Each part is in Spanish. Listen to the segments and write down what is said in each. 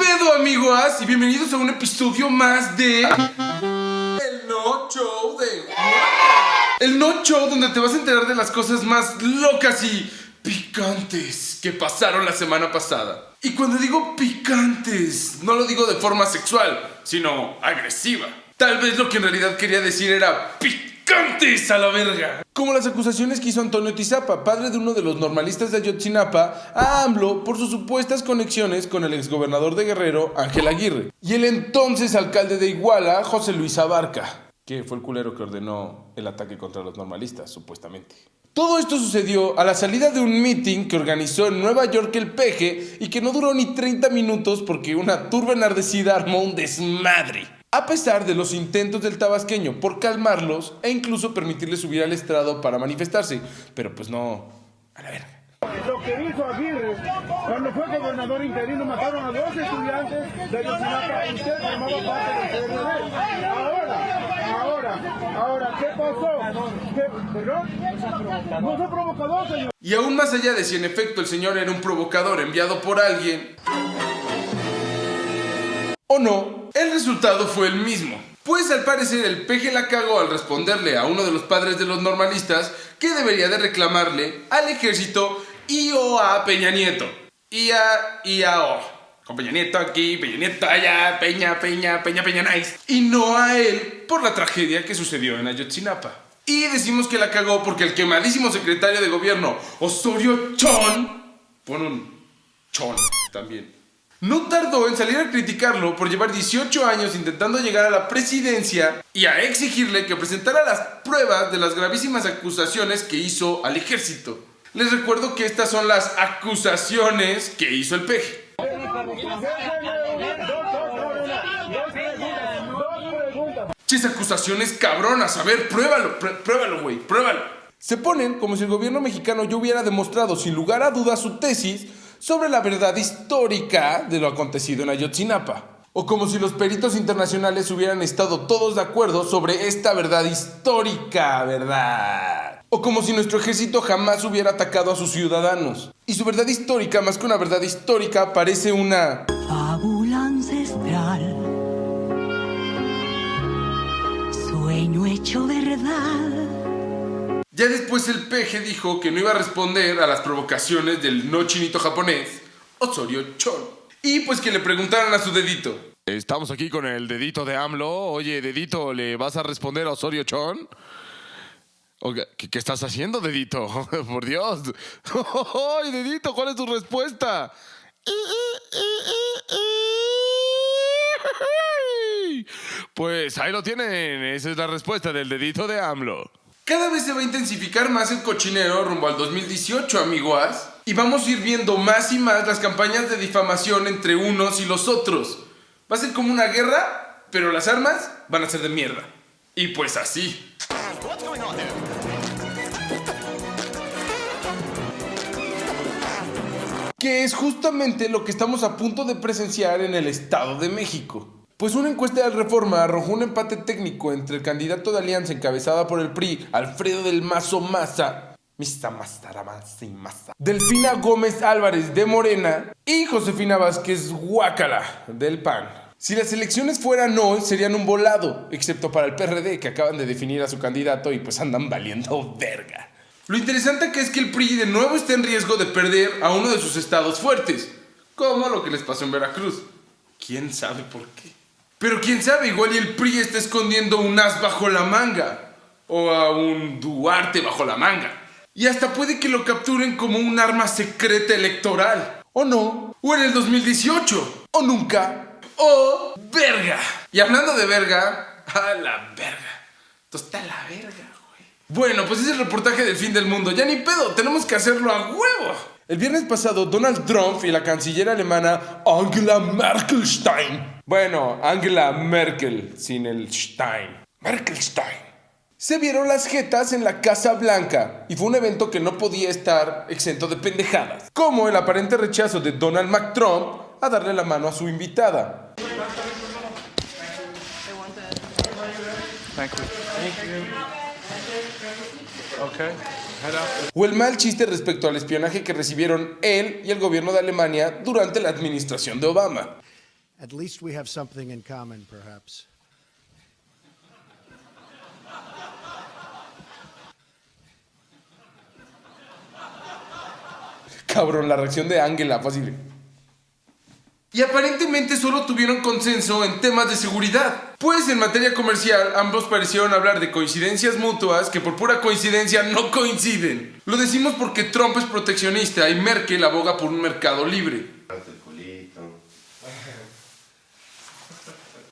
pedo, amigos? Y bienvenidos a un episodio más de... El No Show de... El No Show donde te vas a enterar de las cosas más locas y picantes que pasaron la semana pasada. Y cuando digo picantes, no lo digo de forma sexual, sino agresiva. Tal vez lo que en realidad quería decir era picantes a la verga. Como las acusaciones que hizo Antonio Tizapa, padre de uno de los normalistas de Ayotzinapa, a AMLO por sus supuestas conexiones con el exgobernador de Guerrero, Ángel Aguirre, y el entonces alcalde de Iguala, José Luis Abarca, que fue el culero que ordenó el ataque contra los normalistas, supuestamente. Todo esto sucedió a la salida de un meeting que organizó en Nueva York el peje y que no duró ni 30 minutos porque una turba enardecida armó un desmadre. A pesar de los intentos del tabasqueño por calmarlos e incluso permitirles subir al estrado para manifestarse, pero pues no, a la verga. Lo que hizo Aguirre cuando fue gobernador interino mataron a dos estudiantes de Ayotzinapa y usted formaba parte del PRD. Ahora, ahora, ahora, ¿qué pasó? ¿Qué, ¿Perdón? No soy provocador, señor. Y aún más allá de si en efecto el señor era un provocador enviado por alguien o no, el resultado fue el mismo. Pues al parecer el peje la cagó al responderle a uno de los padres de los normalistas que debería de reclamarle al ejército y o a Peña Nieto. Y a, y a o. Con Peña Nieto aquí, Peña Nieto allá, Peña, Peña, Peña, Peña Nice. Y no a él por la tragedia que sucedió en Ayotzinapa. Y decimos que la cagó porque el quemadísimo secretario de gobierno, Osorio Chon, pon un chon también, no tardó en salir a criticarlo por llevar 18 años intentando llegar a la presidencia y a exigirle que presentara las pruebas de las gravísimas acusaciones que hizo al ejército. Les recuerdo que estas son las acusaciones que hizo el peje. Chis acusaciones cabronas, a ver, pruébalo, pr- pruébalo, güey, pruébalo. Se ponen como si el gobierno mexicano ya hubiera demostrado sin lugar a dudas su tesis sobre la verdad histórica de lo acontecido en Ayotzinapa. O como si los peritos internacionales hubieran estado todos de acuerdo sobre esta verdad histórica, ¿verdad? O como si nuestro ejército jamás hubiera atacado a sus ciudadanos. Y su verdad histórica, más que una verdad histórica, parece una... Fábula ancestral, sueño hecho verdad. Ya después el peje dijo que no iba a responder a las provocaciones del no chinito japonés, Osorio Chon. Y pues que le preguntaran a su dedito. Estamos aquí con el dedito de AMLO. Oye, dedito, ¿le vas a responder a Osorio Chon? ¿qué, qué estás haciendo, dedito? Por Dios. ¡Ay, dedito, cuál es tu respuesta? Pues ahí lo tienen. Esa es la respuesta del dedito de AMLO. Cada vez se va a intensificar más el cochinero rumbo al 2018, amiguas. Y vamos a ir viendo más y más las campañas de difamación entre unos y los otros. Va a ser como una guerra, pero las armas van a ser de mierda. Y pues así. que es justamente lo que estamos a punto de presenciar en el Estado de México. Pues una encuesta de Reforma arrojó un empate técnico entre el candidato de alianza encabezada por el PRI, Alfredo del Mazo Maza, Mista Maza, Delfina Gómez Álvarez de Morena y Josefina Vázquez Guácala del PAN. Si las elecciones fueran hoy, serían un volado, excepto para el PRD, que acaban de definir a su candidato y pues andan valiendo verga. Lo interesante que es que el PRI de nuevo está en riesgo de perder a uno de sus estados fuertes, como lo que les pasó en Veracruz. ¿Quién sabe por qué? Pero quién sabe, igual y el PRI está escondiendo un as bajo la manga, o a un Duarte bajo la manga. Y hasta puede que lo capturen como un arma secreta electoral. O no, o en el 2018, o nunca, o verga. Y hablando de verga, a la verga. Esto está la verga, güey. Bueno, pues es el reportaje del fin del mundo. Ya ni pedo, tenemos que hacerlo a huevo. El viernes pasado, Donald Trump y la canciller alemana Angela Merkelstein. Bueno, Angela Merkel, sin el Stein. Merkelstein. Se vieron las jetas en la Casa Blanca y fue un evento que no podía estar exento de pendejadas. Como el aparente rechazo de Donald McTrump a darle la mano a su invitada. O el mal chiste respecto al espionaje que recibieron él y el gobierno de Alemania durante la administración de Obama. At least we have something in common, perhaps. Cabrón, la reacción de Ángela fue así de- Y aparentemente solo tuvieron consenso en temas de seguridad. Pues en materia comercial ambos parecieron hablar de coincidencias mutuas que por pura coincidencia no coinciden. Lo decimos porque Trump es proteccionista y Merkel aboga por un mercado libre.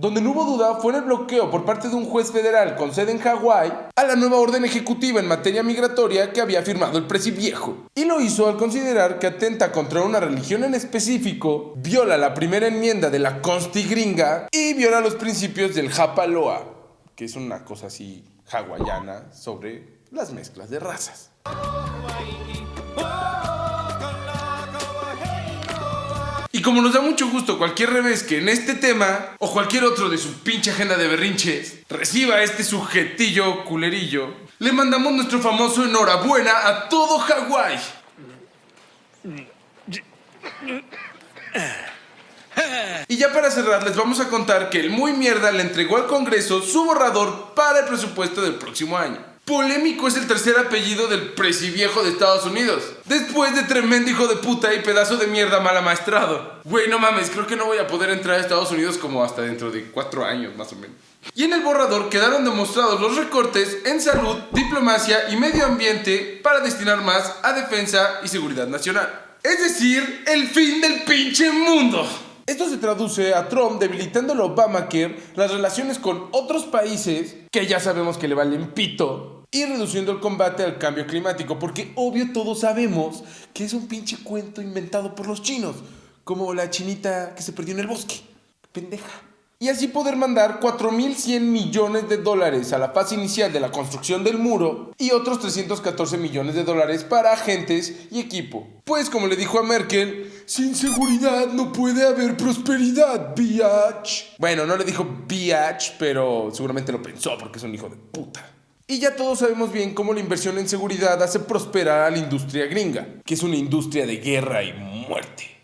Donde no hubo duda fue en el bloqueo por parte de un juez federal con sede en Hawái a la nueva orden ejecutiva en materia migratoria que había firmado el viejo. Y lo hizo al considerar que atenta contra una religión en específico, viola la primera enmienda de la Consti gringa y viola los principios del Japaloa, que es una cosa así hawaiana sobre las mezclas de razas. Y como nos da mucho gusto cualquier revés que en este tema, o cualquier otro de su pinche agenda de berrinches, reciba este sujetillo culerillo, le mandamos nuestro famoso enhorabuena a todo Hawái. Y ya para cerrar, les vamos a contar que el muy mierda le entregó al Congreso su borrador para el presupuesto del próximo año. Polémico es el tercer apellido del presiviejo de Estados Unidos. Después de tremendo hijo de puta y pedazo de mierda mal amaestrado. Güey, no mames, creo que no voy a poder entrar a Estados Unidos como hasta dentro de cuatro años más o menos. Y en el borrador quedaron demostrados los recortes en salud, diplomacia y medio ambiente para destinar más a defensa y seguridad nacional. Es decir, el fin del pinche mundo. Esto se traduce a Trump debilitando el Obamacare, las relaciones con otros países, que ya sabemos que le valen pito, y reduciendo el combate al cambio climático, porque obvio todos sabemos que es un pinche cuento inventado por los chinos, como la chinita que se perdió en el bosque. Pendeja. Y así poder mandar 4.100 millones de dólares a la fase inicial de la construcción del muro y otros 314 millones de dólares para agentes y equipo. Pues como le dijo a Merkel, sin seguridad no puede haber prosperidad, biatch. Bueno, no le dijo biatch, pero seguramente lo pensó porque es un hijo de puta. Y ya todos sabemos bien cómo la inversión en seguridad hace prosperar a la industria gringa, que es una industria de guerra y muerte.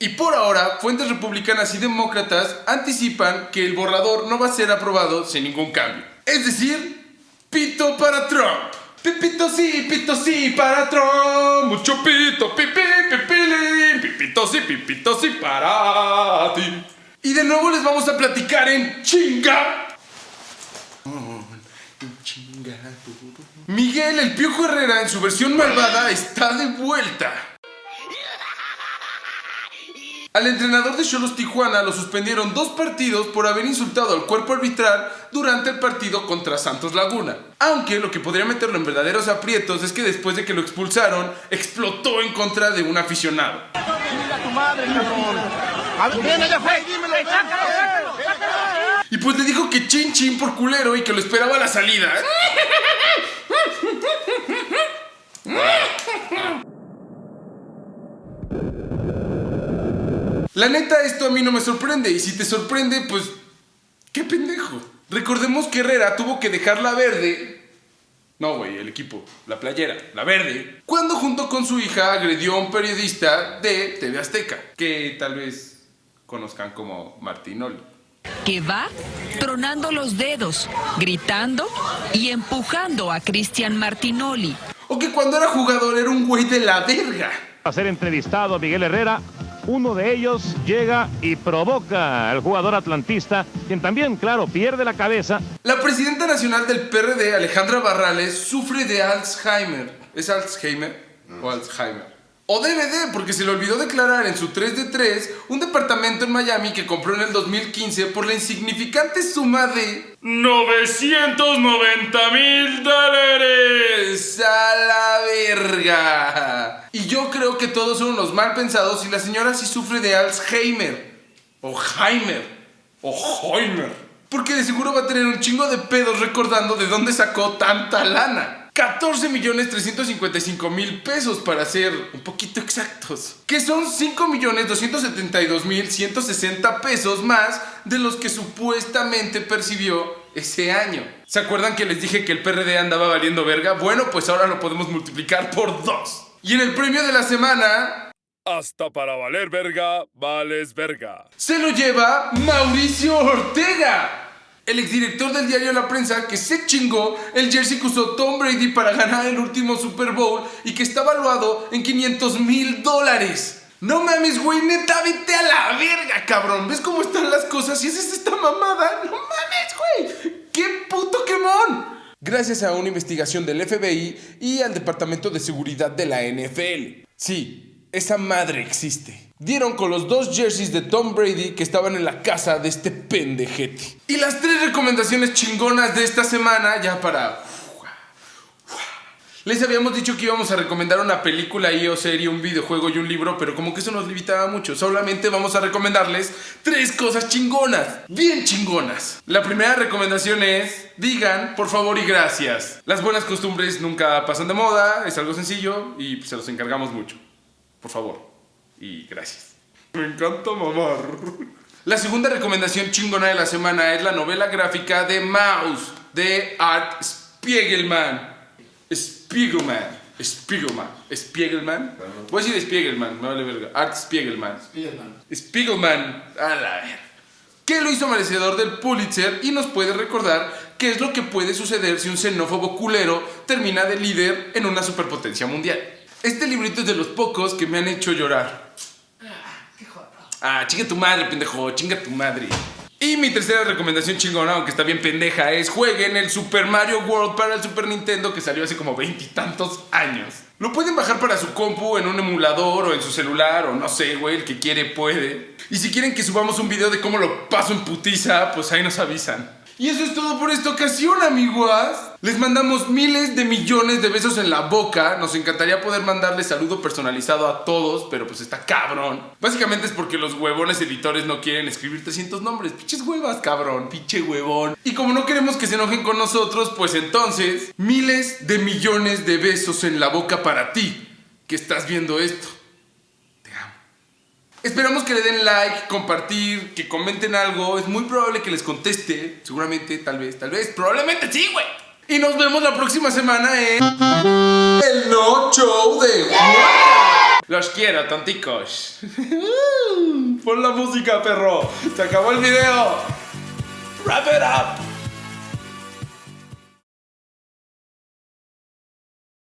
Y por ahora, fuentes republicanas y demócratas anticipan que el borrador no va a ser aprobado sin ningún cambio. Es decir, pito para Trump. Pipito sí, pito sí para Trump. Mucho pito, pipi, pipilín. Pipito sí, pipito sí para ti. Y de nuevo les vamos a platicar en chinga. Miguel el Piojo Herrera en su versión malvada está de vuelta. Al entrenador de Cholos Tijuana lo suspendieron dos partidos por haber insultado al cuerpo arbitral durante el partido contra Santos Laguna. Aunque lo que podría meterlo en verdaderos aprietos es que después de que lo expulsaron, explotó en contra de un aficionado. Y pues le dijo que chin chin por culero y que lo esperaba a la salida. La neta, esto a mí no me sorprende. Y si te sorprende, pues. ¡Qué pendejo! Recordemos que Herrera tuvo que dejarla verde. No, güey, el equipo, la playera, la verde. Cuando junto con su hija agredió a un periodista de TV Azteca, que tal vez conozcan como Martinoli. que va tronando los dedos, gritando y empujando a Cristian Martinoli. O que cuando era jugador era un güey de la verga. a ser entrevistado Miguel Herrera. Uno de ellos llega y provoca al jugador atlantista, quien también, claro, pierde la cabeza. La presidenta nacional del PRD, Alejandra Barrales, sufre de Alzheimer. ¿Es Alzheimer o Alzheimer? O DVD, porque se le olvidó declarar en su 3 de 3 un departamento en Miami que compró en el 2015 por la insignificante suma de 990 mil dólares a la verga. Y yo creo que todos son unos mal pensados y la señora sí sufre de Alzheimer. O Heimer. O Heimer. Porque de seguro va a tener un chingo de pedos recordando de dónde sacó tanta lana. 14 millones 355 mil pesos para ser un poquito exactos. Que son 5 millones 272 mil 160 pesos más de los que supuestamente percibió ese año. ¿Se acuerdan que les dije que el PRD andaba valiendo verga? Bueno, pues ahora lo podemos multiplicar por dos. Y en el premio de la semana Hasta para valer verga, vales verga. se lo lleva Mauricio Ortega. El exdirector del diario La Prensa que se chingó el jersey que usó Tom Brady para ganar el último Super Bowl y que está valuado en 500 mil dólares. No mames, güey, neta, vete a la verga, cabrón. ¿Ves cómo están las cosas? ¿Y esa es esta mamada? No mames, güey. ¡Qué puto quemón! Gracias a una investigación del FBI y al Departamento de Seguridad de la NFL. Sí, esa madre existe. Dieron con los dos jerseys de Tom Brady que estaban en la casa de este pendejete. Y las tres recomendaciones chingonas de esta semana, ya para les habíamos dicho que íbamos a recomendar una película y o serie, un videojuego y un libro, pero como que eso nos limitaba mucho. Solamente vamos a recomendarles tres cosas chingonas, bien chingonas. La primera recomendación es, digan por favor y gracias. Las buenas costumbres nunca pasan de moda, es algo sencillo y se los encargamos mucho. Por favor y gracias. Me encanta mamar. La segunda recomendación chingona de la semana es la novela gráfica de Mouse de Art Spiegelman. Spiegelman. Spiegelman. Spiegelman. Voy a decir Spiegelman, me vale verga. Art Spiegelman. Spiegelman. Spiegelman. A la verga. Que lo hizo merecedor del Pulitzer y nos puede recordar qué es lo que puede suceder si un xenófobo culero termina de líder en una superpotencia mundial. Este librito es de los pocos que me han hecho llorar. Ah, chinga tu madre, pendejo, chinga tu madre. Y mi tercera recomendación chingona, aunque está bien pendeja, es jueguen el Super Mario World para el Super Nintendo que salió hace como veintitantos años. Lo pueden bajar para su compu en un emulador o en su celular o no sé, güey, el que quiere puede. Y si quieren que subamos un video de cómo lo paso en putiza, pues ahí nos avisan. Y eso es todo por esta ocasión, amiguas. Les mandamos miles de millones de besos en la boca. Nos encantaría poder mandarles saludo personalizado a todos, pero pues está cabrón. Básicamente es porque los huevones editores no quieren escribir 300 nombres. Pinches huevas, cabrón. Pinche huevón. Y como no queremos que se enojen con nosotros, pues entonces, miles de millones de besos en la boca para ti, que estás viendo esto. Esperamos que le den like, compartir, que comenten algo. Es muy probable que les conteste. Seguramente, tal vez, tal vez, probablemente sí, güey. Y nos vemos la próxima semana en el No Show de Los quiero, tonticos. Pon la música, perro. Se acabó el video. Wrap it up.